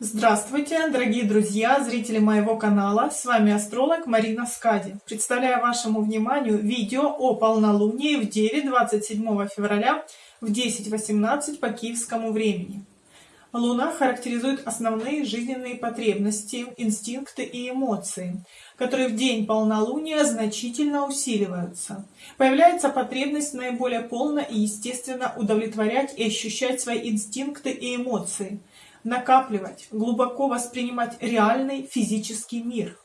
Здравствуйте, дорогие друзья, зрители моего канала. С вами астролог Марина Скади. Представляю вашему вниманию видео о полнолунии в Деве 27 февраля в 10.18 по киевскому времени. Луна характеризует основные жизненные потребности, инстинкты и эмоции, которые в день полнолуния значительно усиливаются. Появляется потребность наиболее полно и естественно удовлетворять и ощущать свои инстинкты и эмоции, накапливать, глубоко воспринимать реальный физический мир.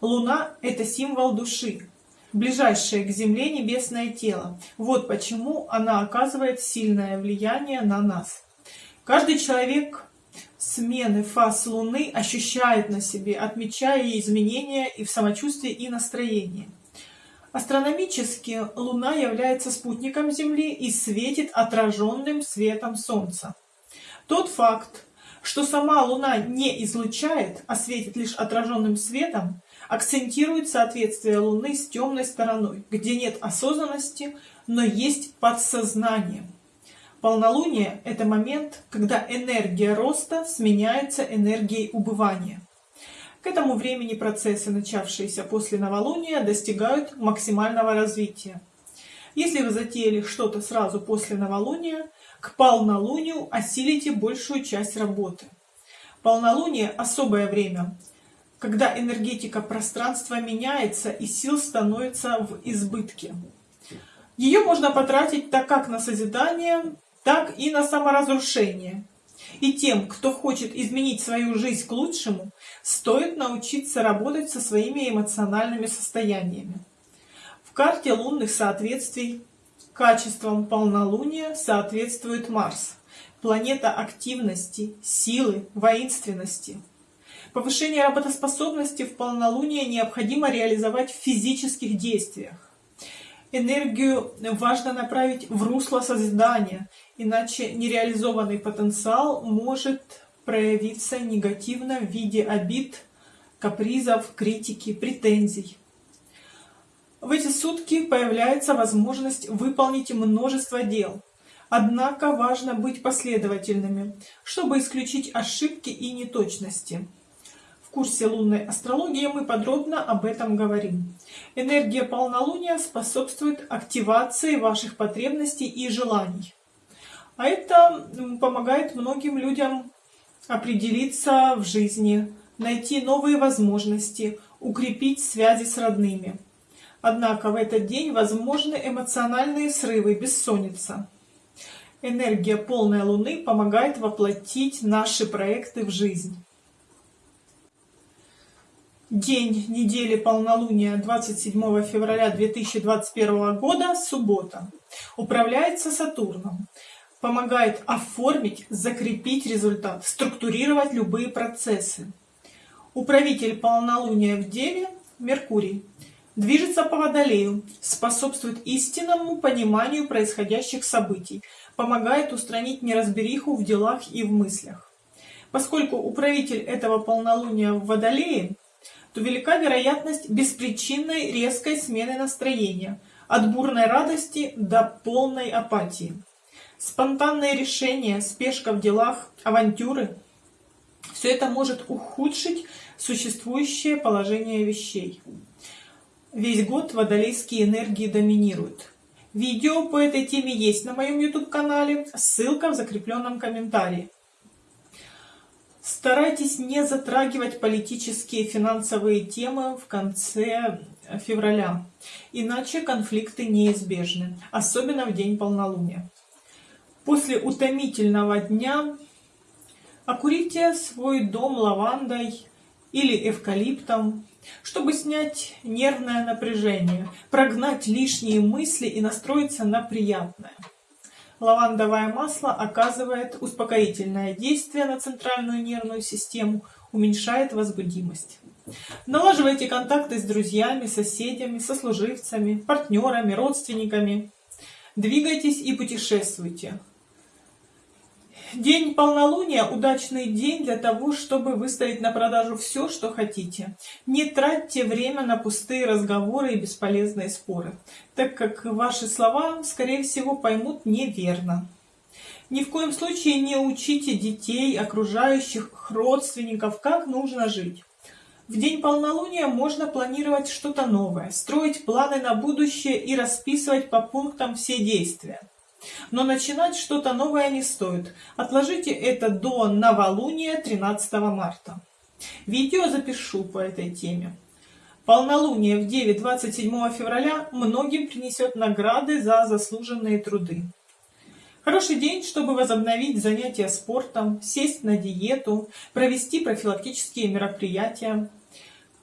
Луна – это символ души, ближайшее к Земле небесное тело. Вот почему она оказывает сильное влияние на нас. Каждый человек смены фаз Луны ощущает на себе, отмечая изменения и в самочувствии, и настроении. Астрономически Луна является спутником Земли и светит отраженным светом Солнца. Тот факт, что сама Луна не излучает, а светит лишь отраженным светом, акцентирует соответствие Луны с темной стороной, где нет осознанности, но есть подсознание. Полнолуние – это момент, когда энергия роста сменяется энергией убывания. К этому времени процессы, начавшиеся после новолуния, достигают максимального развития. Если вы затеяли что-то сразу после новолуния, к полнолунию осилите большую часть работы. Полнолуние – особое время, когда энергетика пространства меняется и сил становится в избытке. Ее можно потратить так как на созидание, так и на саморазрушение. И тем, кто хочет изменить свою жизнь к лучшему, стоит научиться работать со своими эмоциональными состояниями. В карте лунных соответствий качеством полнолуния соответствует Марс, планета активности, силы, воинственности. Повышение работоспособности в полнолуние необходимо реализовать в физических действиях. Энергию важно направить в русло созидания, иначе нереализованный потенциал может проявиться негативно в виде обид, капризов, критики, претензий. В эти сутки появляется возможность выполнить множество дел. Однако важно быть последовательными, чтобы исключить ошибки и неточности. В курсе лунной астрологии мы подробно об этом говорим. Энергия полнолуния способствует активации ваших потребностей и желаний. А это помогает многим людям определиться в жизни, найти новые возможности, укрепить связи с родными. Однако в этот день возможны эмоциональные срывы, бессонница. Энергия полной луны помогает воплотить наши проекты в жизнь. День недели полнолуния 27 февраля 2021 года, суббота. Управляется Сатурном. Помогает оформить, закрепить результат, структурировать любые процессы. Управитель полнолуния в Деве – Меркурий. Движется по Водолею, способствует истинному пониманию происходящих событий, помогает устранить неразбериху в делах и в мыслях. Поскольку управитель этого полнолуния в Водолее – то велика вероятность беспричинной резкой смены настроения, от бурной радости до полной апатии. Спонтанные решения, спешка в делах, авантюры – все это может ухудшить существующее положение вещей. Весь год водолейские энергии доминируют. Видео по этой теме есть на моем YouTube-канале, ссылка в закрепленном комментарии. Старайтесь не затрагивать политические и финансовые темы в конце февраля, иначе конфликты неизбежны, особенно в день полнолуния. После утомительного дня окурите свой дом лавандой или эвкалиптом, чтобы снять нервное напряжение, прогнать лишние мысли и настроиться на приятное. Лавандовое масло оказывает успокоительное действие на центральную нервную систему, уменьшает возбудимость. Налаживайте контакты с друзьями, соседями, сослуживцами, партнерами, родственниками. Двигайтесь и путешествуйте. День полнолуния – удачный день для того, чтобы выставить на продажу все, что хотите. Не тратьте время на пустые разговоры и бесполезные споры, так как ваши слова, скорее всего, поймут неверно. Ни в коем случае не учите детей, окружающих, родственников, как нужно жить. В день полнолуния можно планировать что-то новое, строить планы на будущее и расписывать по пунктам все действия. Но начинать что-то новое не стоит. Отложите это до новолуния 13 марта. Видео запишу по этой теме. Полнолуние в 9-27 февраля многим принесет награды за заслуженные труды. Хороший день, чтобы возобновить занятия спортом, сесть на диету, провести профилактические мероприятия.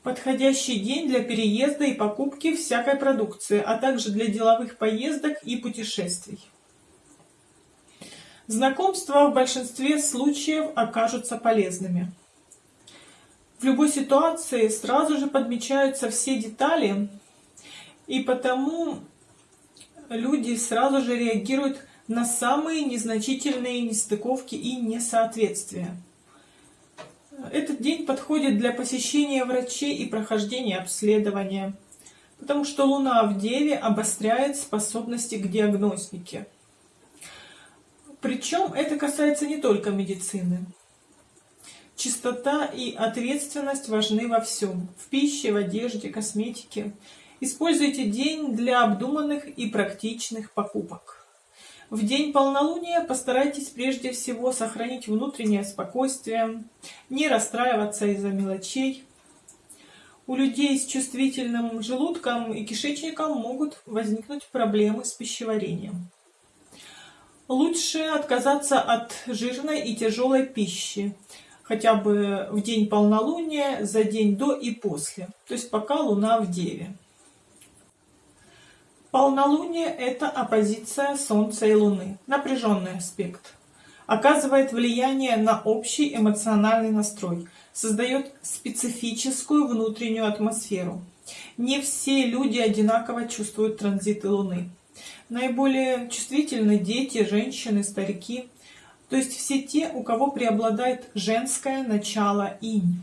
Подходящий день для переезда и покупки всякой продукции, а также для деловых поездок и путешествий. Знакомства в большинстве случаев окажутся полезными. В любой ситуации сразу же подмечаются все детали, и потому люди сразу же реагируют на самые незначительные нестыковки и несоответствия. Этот день подходит для посещения врачей и прохождения обследования, потому что Луна в Деве обостряет способности к диагностике. Причем это касается не только медицины. Чистота и ответственность важны во всем. В пище, в одежде, косметике. Используйте день для обдуманных и практичных покупок. В день полнолуния постарайтесь прежде всего сохранить внутреннее спокойствие, не расстраиваться из-за мелочей. У людей с чувствительным желудком и кишечником могут возникнуть проблемы с пищеварением. Лучше отказаться от жирной и тяжелой пищи, хотя бы в день полнолуния, за день до и после, то есть пока Луна в Деве. Полнолуние – это оппозиция Солнца и Луны, напряженный аспект. Оказывает влияние на общий эмоциональный настрой, создает специфическую внутреннюю атмосферу. Не все люди одинаково чувствуют транзиты Луны. Наиболее чувствительны дети, женщины, старики, то есть все те, у кого преобладает женское начало инь.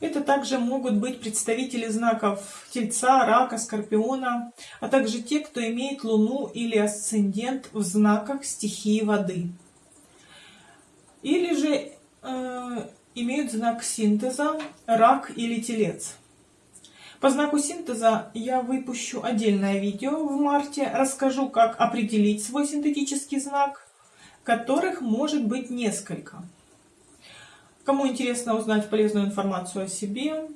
Это также могут быть представители знаков Тельца, Рака, Скорпиона, а также те, кто имеет Луну или асцендент в знаках стихии воды. Или же э, имеют знак синтеза Рак или Телец. По знаку синтеза я выпущу отдельное видео в марте, расскажу, как определить свой синтетический знак, которых может быть несколько. Кому интересно узнать полезную информацию о себе,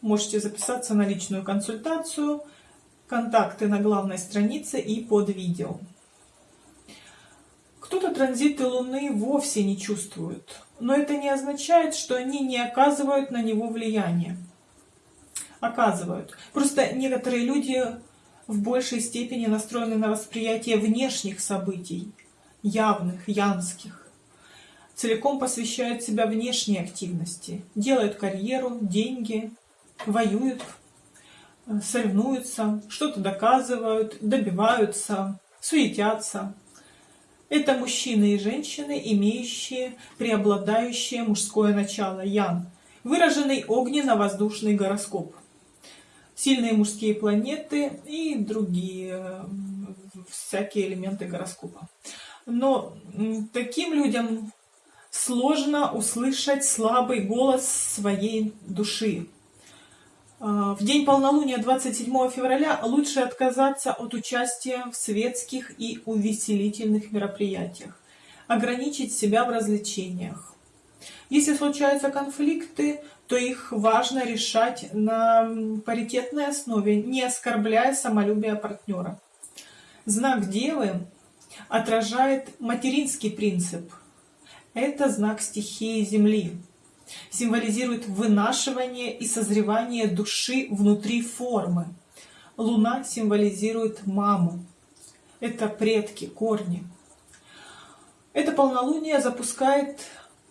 можете записаться на личную консультацию. Контакты на главной странице и под видео. Кто-то транзиты Луны вовсе не чувствует, но это не означает, что они не оказывают на него влияния оказывают. Просто некоторые люди в большей степени настроены на восприятие внешних событий, явных, янских. Целиком посвящают себя внешней активности, делают карьеру, деньги, воюют, соревнуются, что-то доказывают, добиваются, суетятся. Это мужчины и женщины, имеющие преобладающее мужское начало, ян, выраженный огненно-воздушный гороскоп сильные мужские планеты и другие всякие элементы гороскопа. Но таким людям сложно услышать слабый голос своей души. А, в день полнолуния 27 февраля лучше отказаться от участия в светских и увеселительных мероприятиях, ограничить себя в развлечениях. Если случаются конфликты, то их важно решать на паритетной основе, не оскорбляя самолюбие партнера. Знак Девы отражает материнский принцип. Это знак стихии Земли. Символизирует вынашивание и созревание души внутри формы. Луна символизирует маму. Это предки, корни. Это полнолуние запускает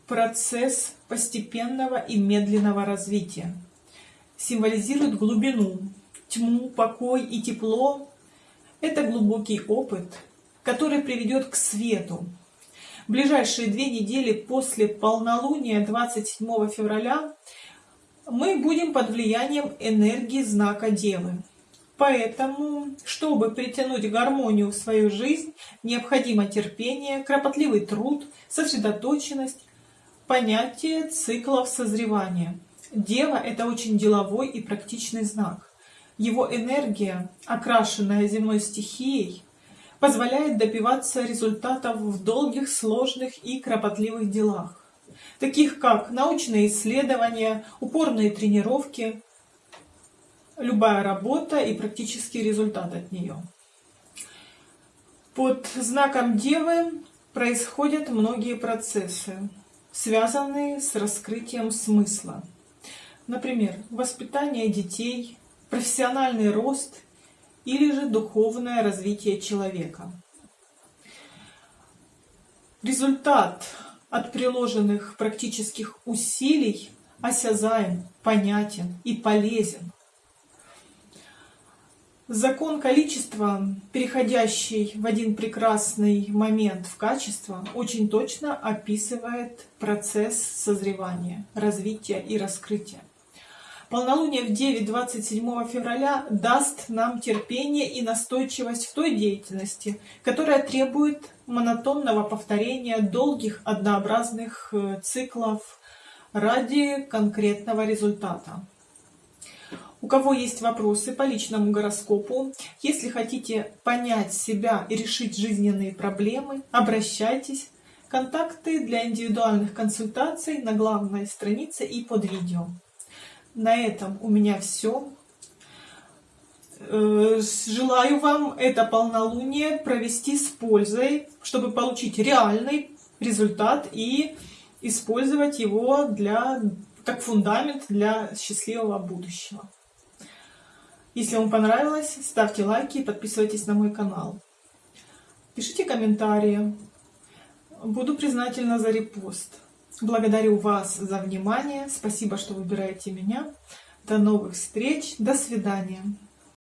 процесс постепенного и медленного развития. Символизирует глубину, тьму, покой и тепло. Это глубокий опыт, который приведет к свету. Ближайшие две недели после полнолуния 27 февраля мы будем под влиянием энергии знака Девы. Поэтому, чтобы притянуть гармонию в свою жизнь, необходимо терпение, кропотливый труд, сосредоточенность, понятие циклов созревания. Дева – это очень деловой и практичный знак. Его энергия, окрашенная земной стихией, позволяет добиваться результатов в долгих, сложных и кропотливых делах, таких как научные исследования, упорные тренировки, любая работа и практический результат от нее. Под знаком Девы происходят многие процессы, связанные с раскрытием смысла. Например, воспитание детей, профессиональный рост или же духовное развитие человека. Результат от приложенных практических усилий осязаем, понятен и полезен. Закон количества, переходящий в один прекрасный момент в качество, очень точно описывает процесс созревания, развития и раскрытия. Полнолуние в 9-27 февраля даст нам терпение и настойчивость в той деятельности, которая требует монотонного повторения долгих однообразных э, циклов ради конкретного результата. У кого есть вопросы по личному гороскопу, если хотите понять себя и решить жизненные проблемы, обращайтесь. Контакты для индивидуальных консультаций на главной странице и под видео. На этом у меня все. Э, желаю вам это полнолуние провести с пользой, чтобы получить реальный результат и использовать его для, как фундамент для счастливого будущего. Если вам понравилось, ставьте лайки и подписывайтесь на мой канал. Пишите комментарии. Буду признательна за репост. Благодарю вас за внимание. Спасибо, что выбираете меня. До новых встреч. До свидания.